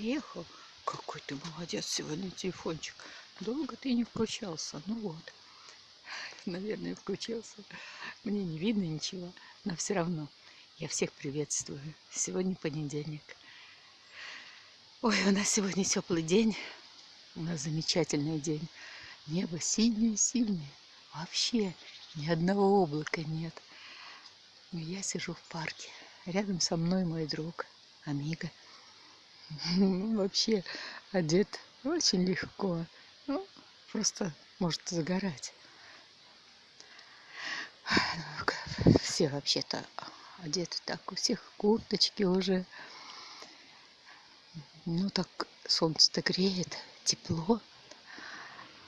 поехал. Какой ты молодец сегодня, телефончик. Долго ты не включался. Ну вот. Наверное, включился. Мне не видно ничего, но все равно я всех приветствую. Сегодня понедельник. Ой, у нас сегодня теплый день. У нас замечательный день. Небо синее-синее. Вообще ни одного облака нет. Но я сижу в парке. Рядом со мной мой друг, Амиго. Вообще одет очень легко. Ну, просто может загорать. Все вообще-то одеты так, у всех курточки уже. Ну так солнце-то греет, тепло.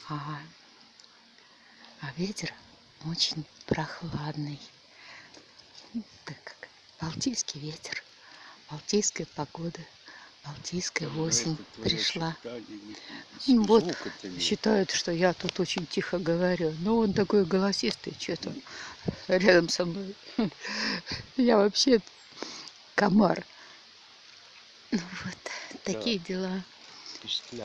А, а ветер очень прохладный. Так как Балтийский ветер, Балтийская погода. Балтийская осень пришла. Ну, вот считают, что я тут очень тихо говорю. Но он такой голосистый, что-то рядом со мной. Я вообще комар. Ну вот, такие дела.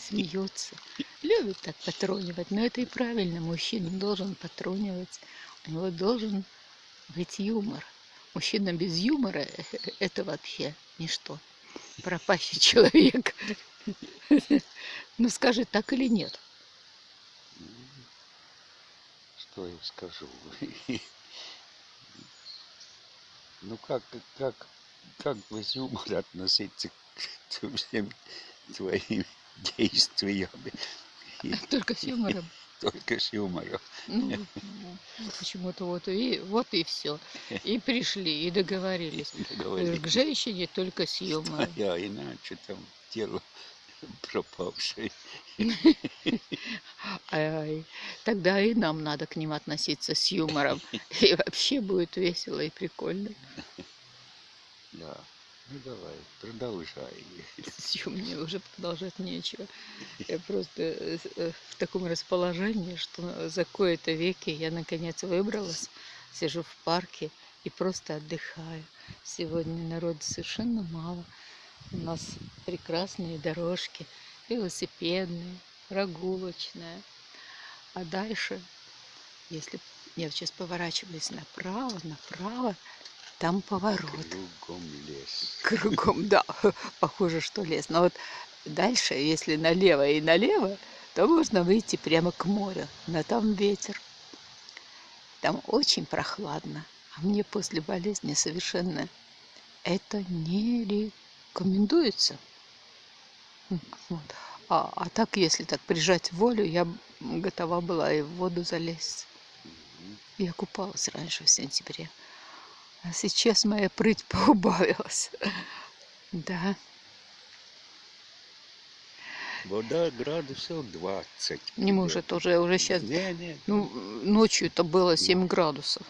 Смеется. Любит так патронивать. Но это и правильно. Мужчина должен патронивать. У него должен быть юмор. Мужчина без юмора – это вообще ничто. Пропащий человек. Ну скажи, так или нет? Что я скажу? Ну как, как, как без юмора относиться к всем твоим действиями? Только с юмором только с юмором. Ну, ну, почему-то вот и, вот и все. И пришли, и договорились. договорились. К женщине только с юмором. А иначе там тело пропавшее. Тогда и нам надо к ним относиться с юмором. И вообще будет весело и прикольно. Да. Ну давай, продолжай. Все, мне уже продолжать нечего. Я просто э, э, в таком расположении, что за кое-то веки я наконец выбралась, сижу в парке и просто отдыхаю. Сегодня народа совершенно мало. У нас прекрасные дорожки, велосипедные, прогулочные. А дальше, если я сейчас поворачиваюсь направо, направо, там поворот. Кругом лес. Кругом, да, похоже, что лес. Но вот дальше, если налево и налево, то можно выйти прямо к морю. Но там ветер. Там очень прохладно. А мне после болезни совершенно это не рекомендуется. Вот. А, а так, если так прижать волю, я готова была и в воду залезть. Я купалась раньше в сентябре. А сейчас моя прыть поубавилась. Да. Вода градусов 20. Не может, уже, уже сейчас. Не, не. Ну, ночью это было 7 градусов.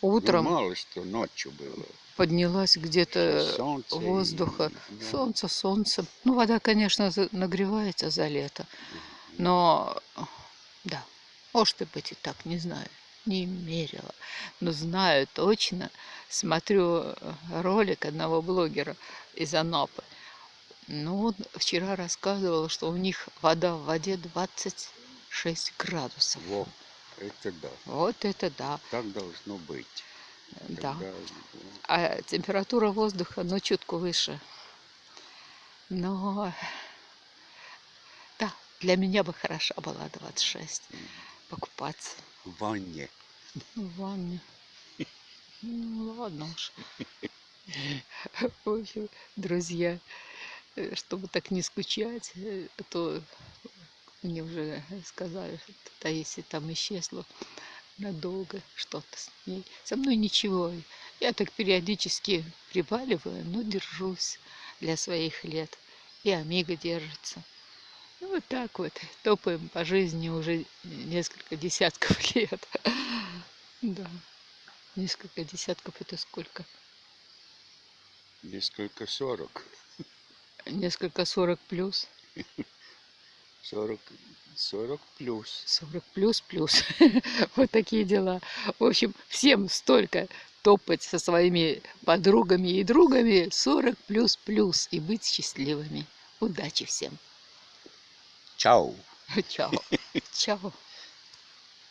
Утром. Ну, мало что ночью было. Поднялась где-то воздуха. И... Солнце, солнце. Ну, вода, конечно, нагревается за лето. Но, да, может быть и так, не знаю не мерила, но знаю точно, смотрю э, ролик одного блогера из Анапы. Ну, он вчера рассказывал, что у них вода в воде 26 градусов. Во, это да. Вот это да. Так должно быть. Да. Тогда... А температура воздуха, ну, чутку выше. Но, да, для меня бы хороша была 26. Покупаться. В ванне. В ванне. Ну ладно уж. В общем, друзья, э, чтобы так не скучать, э, то мне уже сказали, что Таисия там исчезла надолго что-то с ней. Со мной ничего. Я так периодически прибаливаю, но держусь для своих лет. И Амиго держится. И вот так вот топаем по жизни уже несколько десятков лет. Да. Несколько десятков это сколько? Несколько сорок. Несколько сорок плюс. Сорок, сорок плюс. Сорок плюс плюс. Вот такие дела. В общем, всем столько топать со своими подругами и другами 40 плюс плюс и быть счастливыми. Удачи всем. Чао. Чао. Чао.